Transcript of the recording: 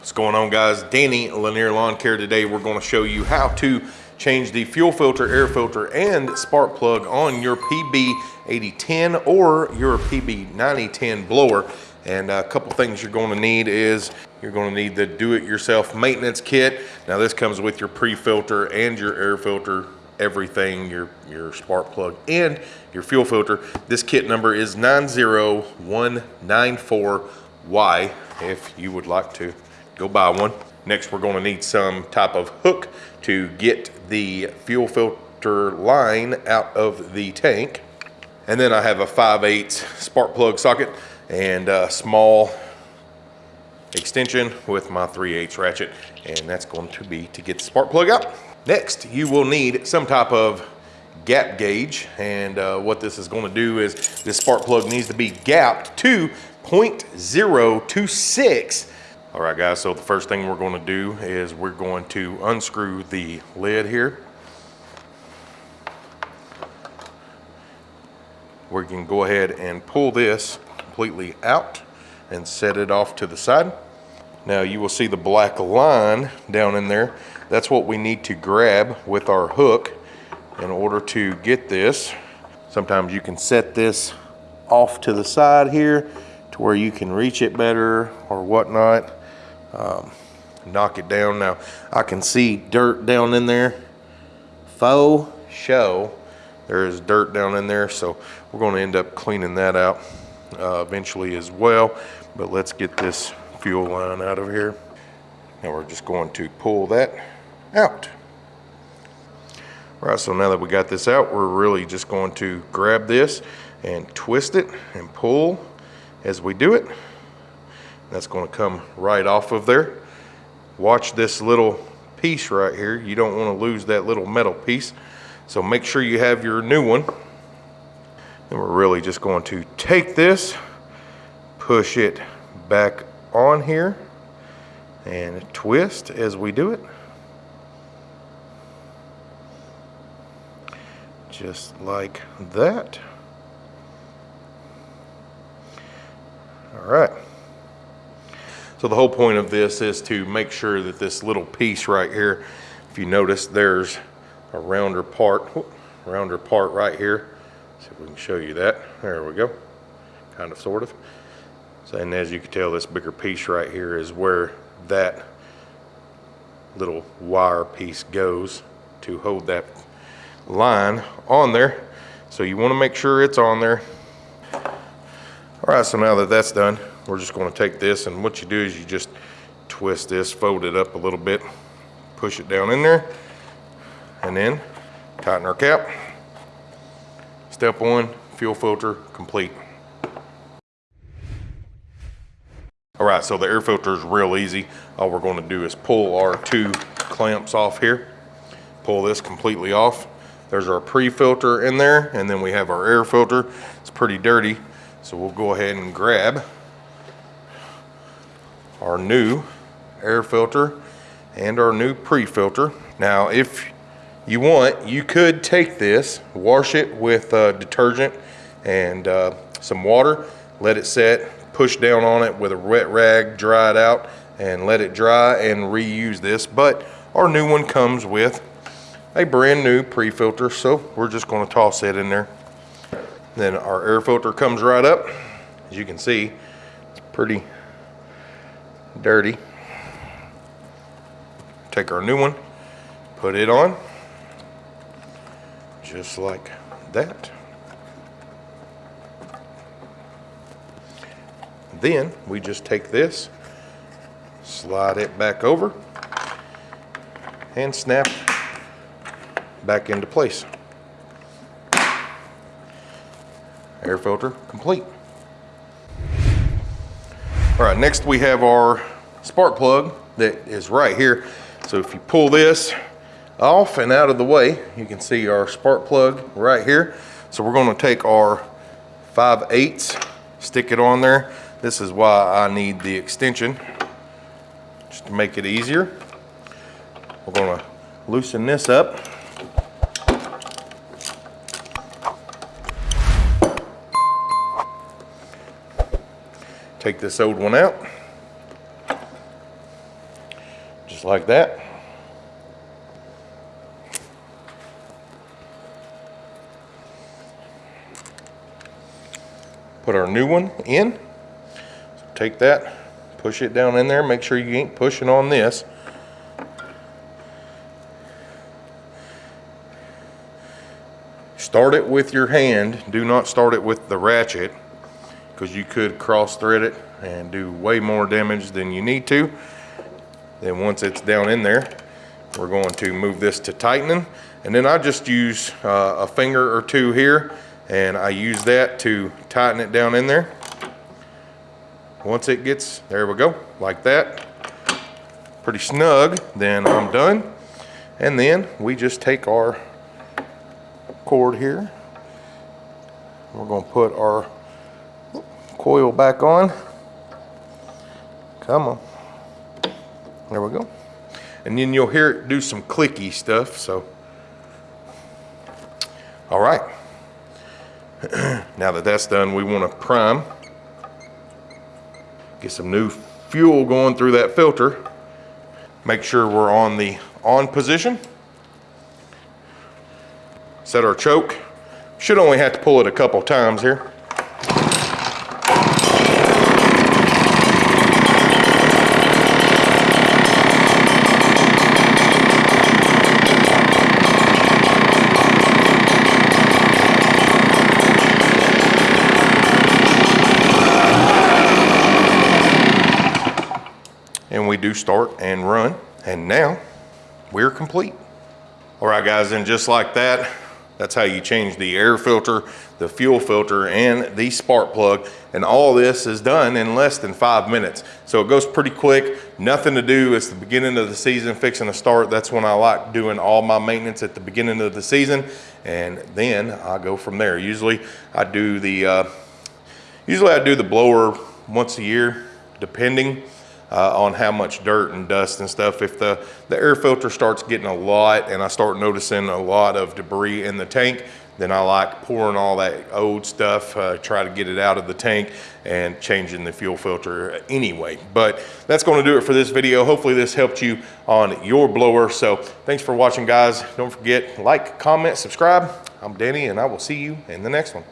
What's going on guys? Danny Lanier Lawn Care today. We're going to show you how to change the fuel filter, air filter, and spark plug on your PB8010 or your PB9010 blower. And a couple things you're going to need is you're going to need the do-it-yourself maintenance kit. Now this comes with your pre-filter and your air filter everything, your, your spark plug and your fuel filter. This kit number is 90194Y if you would like to go buy one. Next, we're gonna need some type of hook to get the fuel filter line out of the tank. And then I have a 5 8 spark plug socket and a small extension with my 3 8 ratchet. And that's going to be to get the spark plug out. Next, you will need some type of gap gauge. And uh, what this is gonna do is this spark plug needs to be gapped to 0.026 all right guys, so the first thing we're gonna do is we're going to unscrew the lid here. We can go ahead and pull this completely out and set it off to the side. Now you will see the black line down in there. That's what we need to grab with our hook in order to get this. Sometimes you can set this off to the side here to where you can reach it better or whatnot um, knock it down. Now, I can see dirt down in there. Faux show. There is dirt down in there, so we're going to end up cleaning that out uh, eventually as well. But let's get this fuel line out of here. Now we're just going to pull that out. All right, so now that we got this out, we're really just going to grab this and twist it and pull as we do it. That's going to come right off of there. Watch this little piece right here. You don't want to lose that little metal piece. So make sure you have your new one. And we're really just going to take this, push it back on here, and twist as we do it. Just like that. All right. So the whole point of this is to make sure that this little piece right here, if you notice there's a rounder part, rounder part right here. See if we can show you that. There we go, kind of, sort of. So, and as you can tell, this bigger piece right here is where that little wire piece goes to hold that line on there. So you want to make sure it's on there. All right, so now that that's done, we're just going to take this and what you do is you just twist this, fold it up a little bit, push it down in there, and then tighten our cap. Step one, fuel filter complete. All right, so the air filter is real easy. All we're gonna do is pull our two clamps off here, pull this completely off. There's our pre-filter in there, and then we have our air filter. It's pretty dirty, so we'll go ahead and grab our new air filter and our new pre-filter. Now, if you want, you could take this, wash it with uh, detergent and uh, some water, let it set, push down on it with a wet rag, dry it out, and let it dry and reuse this. But our new one comes with a brand new pre-filter, so we're just gonna toss it in there. Then our air filter comes right up. As you can see, it's pretty dirty. Take our new one, put it on, just like that. Then we just take this, slide it back over, and snap back into place. Air filter complete. All right, next we have our spark plug that is right here. So if you pull this off and out of the way, you can see our spark plug right here. So we're gonna take our 5 eighths, stick it on there. This is why I need the extension, just to make it easier. We're gonna loosen this up. Take this old one out. Just like that. Put our new one in. So take that, push it down in there. Make sure you ain't pushing on this. Start it with your hand. Do not start it with the ratchet because you could cross thread it and do way more damage than you need to. Then once it's down in there, we're going to move this to tightening. And then I just use uh, a finger or two here and I use that to tighten it down in there. Once it gets, there we go, like that, pretty snug, then I'm done. And then we just take our cord here. We're gonna put our coil back on. Come on. There we go. And then you'll hear it do some clicky stuff, so. All right. now that that's done, we wanna prime. Get some new fuel going through that filter. Make sure we're on the on position. Set our choke. Should only have to pull it a couple times here. And we do start and run. And now we're complete. All right, guys, and just like that, that's how you change the air filter, the fuel filter, and the spark plug. And all this is done in less than five minutes. So it goes pretty quick, nothing to do. It's the beginning of the season, fixing to start. That's when I like doing all my maintenance at the beginning of the season. And then I go from there. Usually I do the, uh, usually I do the blower once a year, depending uh, on how much dirt and dust and stuff. If the, the air filter starts getting a lot and I start noticing a lot of debris in the tank, then I like pouring all that old stuff, uh, try to get it out of the tank and changing the fuel filter anyway. But that's gonna do it for this video. Hopefully this helped you on your blower. So thanks for watching guys. Don't forget, like, comment, subscribe. I'm Danny and I will see you in the next one.